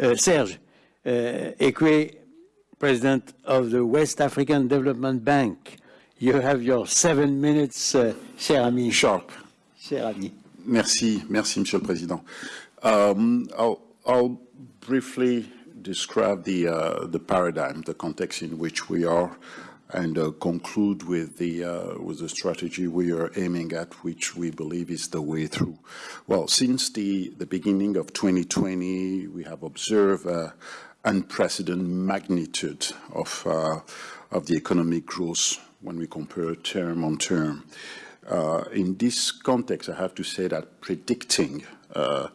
Uh, Serge uh, Ekué, President of the West African Development Bank. You have your seven minutes, uh, cher ami. Sharp. Cher ami. Merci, merci, Monsieur le Président. Um, I'll, I'll, briefly describe the uh, the paradigm, the context in which we are, and uh, conclude with the uh, with the strategy we are aiming at, which we believe is the way through. Well, since the the beginning of 2020, we have observed uh, unprecedented magnitude of uh, of the economic growth when we compare term on term. Uh, in this context, I have to say that predicting uh,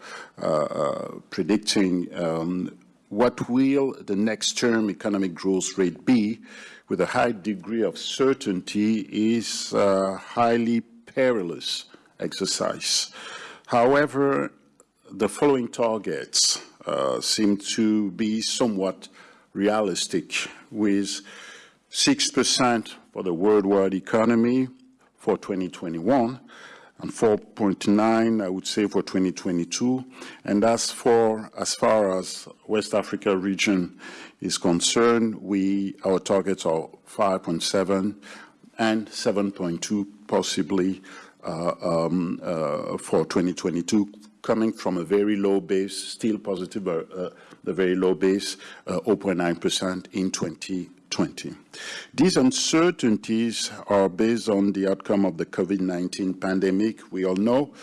predicting um, what will the next term economic growth rate be with a high degree of certainty is a highly perilous exercise. However, the following targets uh, seem to be somewhat realistic with 6% for the worldwide economy for 2021 and 4.9, I would say, for 2022. And as for as far as West Africa region is concerned, we our targets are 5.7 and 7.2 possibly uh, um, uh, for 2022, coming from a very low base, still positive, but uh, the very low base, 0.9% in 20 2020. These uncertainties are based on the outcome of the COVID-19 pandemic, we all know,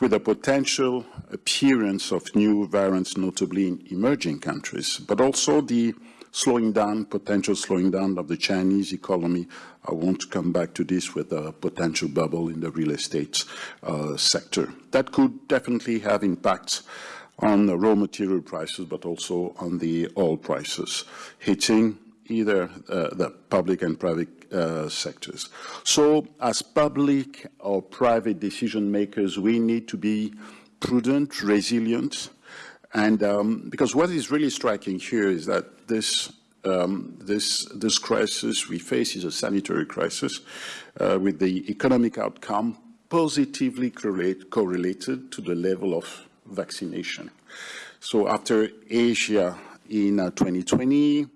with a potential appearance of new variants, notably in emerging countries, but also the slowing down, potential slowing down of the Chinese economy. I won't come back to this with a potential bubble in the real estate uh, sector. That could definitely have impacts on the raw material prices, but also on the oil prices, hitting either uh, the public and private uh, sectors. So as public or private decision makers, we need to be prudent, resilient, and um, because what is really striking here is that this um, this this crisis we face is a sanitary crisis uh, with the economic outcome positively correlate, correlated to the level of vaccination. So after Asia in uh, 2020,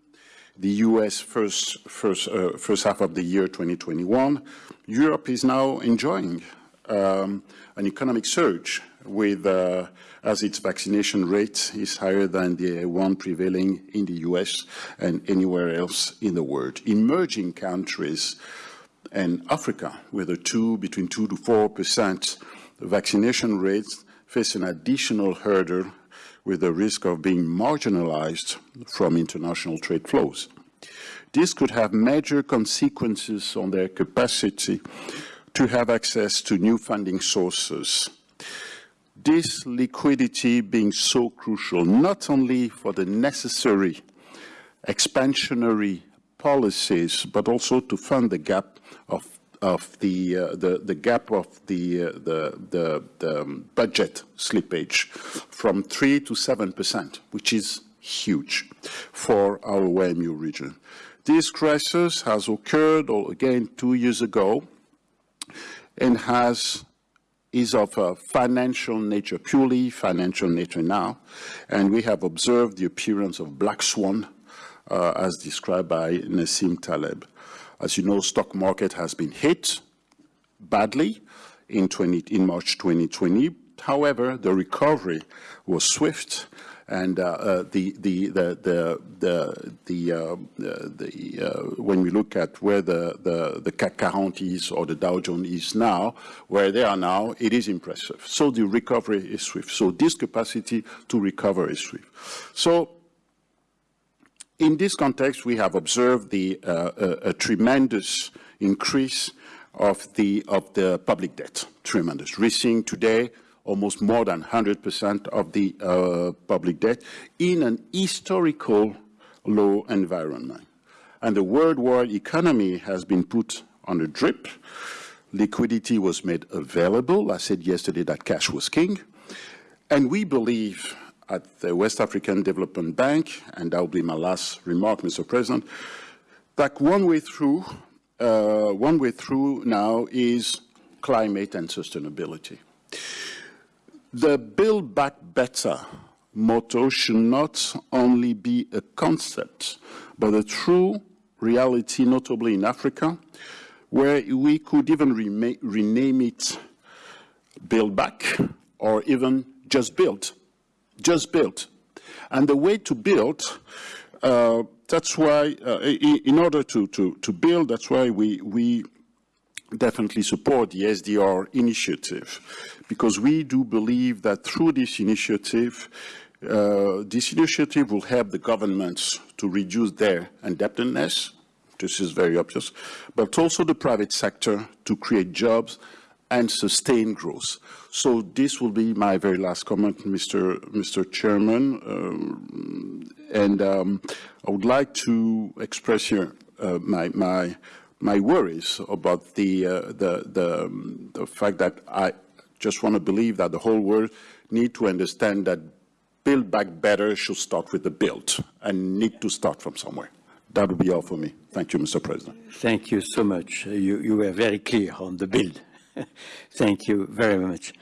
the US first, first, uh, first half of the year 2021, Europe is now enjoying um, an economic surge with, uh, as its vaccination rate is higher than the one prevailing in the US and anywhere else in the world. Emerging countries and Africa, with a two, between two to four percent vaccination rates, face an additional hurdle with the risk of being marginalized from international trade flows. This could have major consequences on their capacity to have access to new funding sources. This liquidity being so crucial, not only for the necessary expansionary policies, but also to fund the gap of of the, uh, the, the gap of the, uh, the, the, the um, budget slippage from 3 to 7 percent, which is huge for our WAEMU region. This crisis has occurred, again, two years ago, and has is of a financial nature, purely financial nature now, and we have observed the appearance of black swan, uh, as described by Nassim Taleb. As you know, stock market has been hit badly in, 20, in March 2020. However, the recovery was swift and uh, uh, the, the, the, the, the, the, uh, the uh, when we look at where the, the, the CAC 40 is or the Dow Jones is now, where they are now, it is impressive. So the recovery is swift. So this capacity to recover is swift. So in this context, we have observed the, uh, a, a, tremendous increase of the, of the public debt, tremendous. We're seeing today almost more than 100% of the uh, public debt in an historical low environment. And the worldwide economy has been put on a drip. Liquidity was made available. I said yesterday that cash was king. And we believe at the West African Development Bank, and that will be my last remark, Mr. President, that one way through, uh, one way through now is climate and sustainability. The Build Back Better motto should not only be a concept, but a true reality, notably in Africa, where we could even rename it Build Back or even Just Build. Just Build. And the way to build, uh, that's why, uh, in, in order to, to, to build, that's why we, we definitely support the SDR initiative because we do believe that through this initiative, uh, this initiative will help the governments to reduce their indebtedness. This is very obvious, but also the private sector to create jobs and sustain growth. So this will be my very last comment, Mr. Mr. Chairman, um, and um, I would like to express here uh, my my my worries about the, uh, the, the, um, the, fact that I just want to believe that the whole world need to understand that build back better should start with the build and need to start from somewhere. That would be all for me. Thank you, Mr. President. Thank you so much. You, you were very clear on the build. Thank you very much.